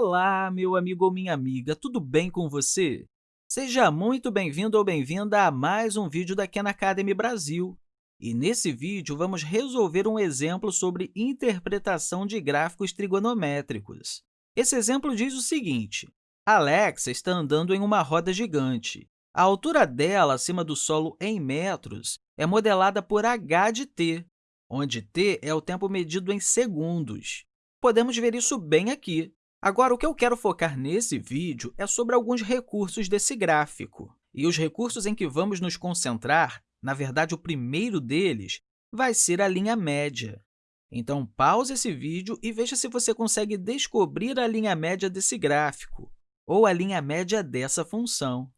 Olá, meu amigo ou minha amiga, tudo bem com você? Seja muito bem-vindo ou bem-vinda a mais um vídeo da Khan Academy Brasil. E nesse vídeo, vamos resolver um exemplo sobre interpretação de gráficos trigonométricos. Esse exemplo diz o seguinte, Alexa está andando em uma roda gigante. A altura dela acima do solo em metros é modelada por h de t, onde t é o tempo medido em segundos. Podemos ver isso bem aqui. Agora, o que eu quero focar nesse vídeo é sobre alguns recursos desse gráfico. E os recursos em que vamos nos concentrar, na verdade, o primeiro deles, vai ser a linha média. Então, pause esse vídeo e veja se você consegue descobrir a linha média desse gráfico, ou a linha média dessa função.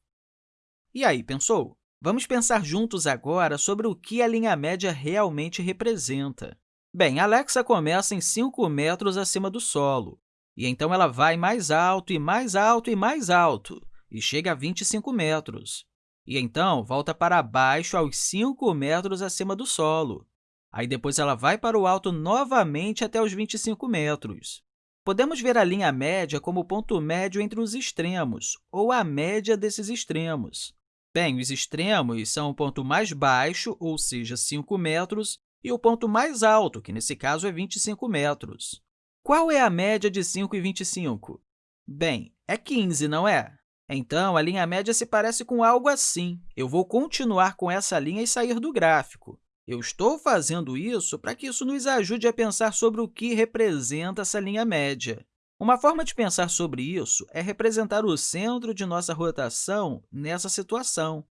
E aí, pensou? Vamos pensar juntos agora sobre o que a linha média realmente representa. Bem, Alexa começa em 5 metros acima do solo, e então ela vai mais alto e mais alto e mais alto, e chega a 25 metros. E então volta para baixo aos 5 metros acima do solo. Aí depois ela vai para o alto novamente até os 25 metros. Podemos ver a linha média como o ponto médio entre os extremos, ou a média desses extremos. Bem, os extremos são o ponto mais baixo, ou seja, 5 metros, e o ponto mais alto, que nesse caso é 25 metros. Qual é a média de 5 e 25? Bem, é 15, não é? Então, a linha média se parece com algo assim. Eu vou continuar com essa linha e sair do gráfico. Eu estou fazendo isso para que isso nos ajude a pensar sobre o que representa essa linha média. Uma forma de pensar sobre isso é representar o centro de nossa rotação nessa situação,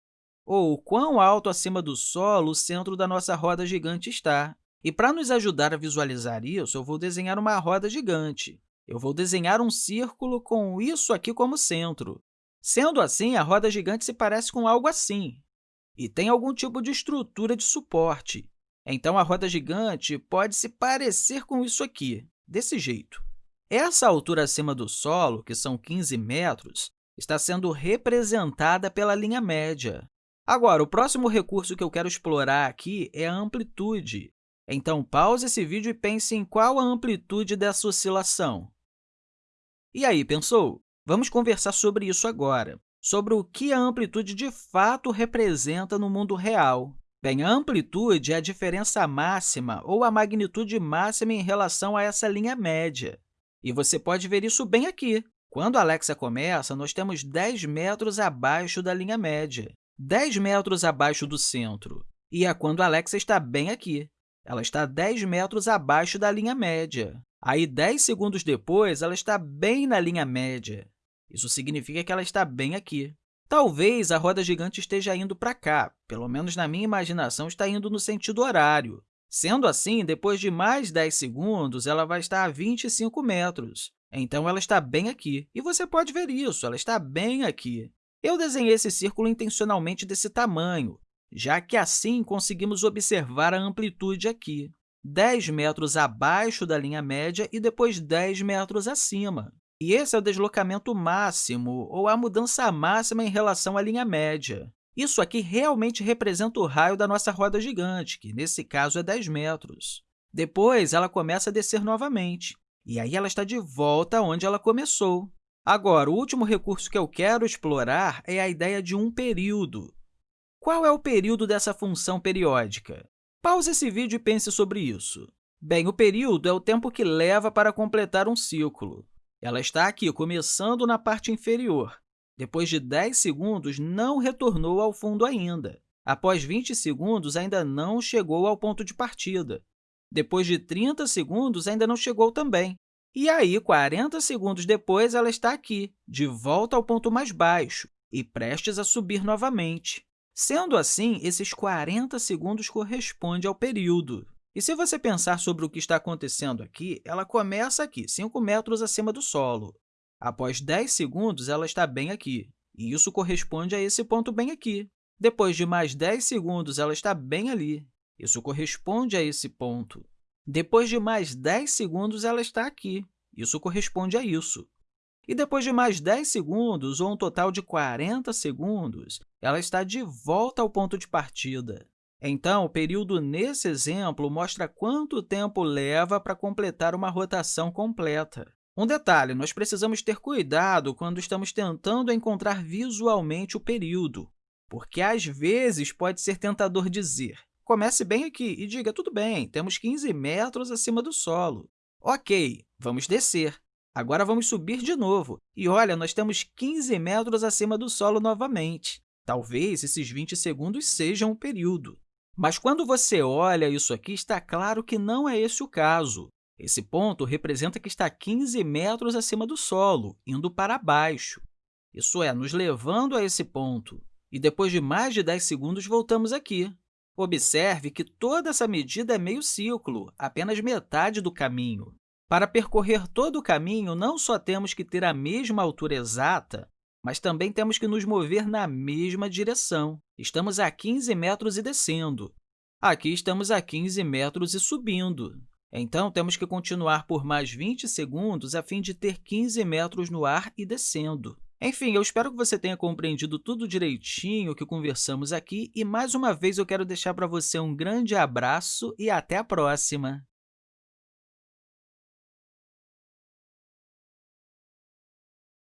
ou quão alto acima do solo o centro da nossa roda gigante está. E para nos ajudar a visualizar isso, eu vou desenhar uma roda gigante. Eu vou desenhar um círculo com isso aqui como centro. Sendo assim, a roda gigante se parece com algo assim, e tem algum tipo de estrutura de suporte. Então, a roda gigante pode se parecer com isso aqui, desse jeito. Essa altura acima do solo, que são 15 metros, está sendo representada pela linha média. Agora, o próximo recurso que eu quero explorar aqui é a amplitude. Então, pause esse vídeo e pense em qual a amplitude dessa oscilação. E aí, pensou? Vamos conversar sobre isso agora, sobre o que a amplitude de fato representa no mundo real. Bem, a amplitude é a diferença máxima ou a magnitude máxima em relação a essa linha média. E você pode ver isso bem aqui. Quando a Alexa começa, nós temos 10 metros abaixo da linha média, 10 metros abaixo do centro. E é quando a Alexa está bem aqui ela está 10 metros abaixo da linha média. Aí, 10 segundos depois, ela está bem na linha média. Isso significa que ela está bem aqui. Talvez a roda gigante esteja indo para cá, pelo menos na minha imaginação está indo no sentido horário. Sendo assim, depois de mais 10 segundos, ela vai estar a 25 metros. Então, ela está bem aqui. E você pode ver isso, ela está bem aqui. Eu desenhei esse círculo intencionalmente desse tamanho, já que assim conseguimos observar a amplitude aqui, 10 metros abaixo da linha média e depois 10 metros acima. E esse é o deslocamento máximo, ou a mudança máxima em relação à linha média. Isso aqui realmente representa o raio da nossa roda gigante, que nesse caso é 10 metros. Depois, ela começa a descer novamente, e aí ela está de volta onde ela começou. Agora, o último recurso que eu quero explorar é a ideia de um período. Qual é o período dessa função periódica? Pause esse vídeo e pense sobre isso. Bem, o período é o tempo que leva para completar um ciclo. Ela está aqui, começando na parte inferior. Depois de 10 segundos, não retornou ao fundo ainda. Após 20 segundos, ainda não chegou ao ponto de partida. Depois de 30 segundos, ainda não chegou também. E aí, 40 segundos depois, ela está aqui, de volta ao ponto mais baixo e prestes a subir novamente. Sendo assim, esses 40 segundos correspondem ao período. E se você pensar sobre o que está acontecendo aqui, ela começa aqui, 5 metros acima do solo. Após 10 segundos, ela está bem aqui, e isso corresponde a esse ponto bem aqui. Depois de mais 10 segundos, ela está bem ali. Isso corresponde a esse ponto. Depois de mais 10 segundos, ela está aqui. Isso corresponde a isso. E depois de mais 10 segundos, ou um total de 40 segundos, ela está de volta ao ponto de partida. Então, o período nesse exemplo mostra quanto tempo leva para completar uma rotação completa. Um detalhe, nós precisamos ter cuidado quando estamos tentando encontrar visualmente o período, porque às vezes pode ser tentador dizer comece bem aqui e diga, tudo bem, temos 15 metros acima do solo. Ok, vamos descer. Agora vamos subir de novo. E olha, nós temos 15 metros acima do solo novamente. Talvez esses 20 segundos sejam o período. Mas quando você olha isso aqui, está claro que não é esse o caso. Esse ponto representa que está 15 metros acima do solo, indo para baixo. Isso é, nos levando a esse ponto. E depois de mais de 10 segundos, voltamos aqui. Observe que toda essa medida é meio ciclo, apenas metade do caminho. Para percorrer todo o caminho, não só temos que ter a mesma altura exata, mas também temos que nos mover na mesma direção. Estamos a 15 metros e descendo. Aqui estamos a 15 metros e subindo. Então, temos que continuar por mais 20 segundos a fim de ter 15 metros no ar e descendo. Enfim, eu espero que você tenha compreendido tudo direitinho que conversamos aqui e, mais uma vez, eu quero deixar para você um grande abraço e até a próxima!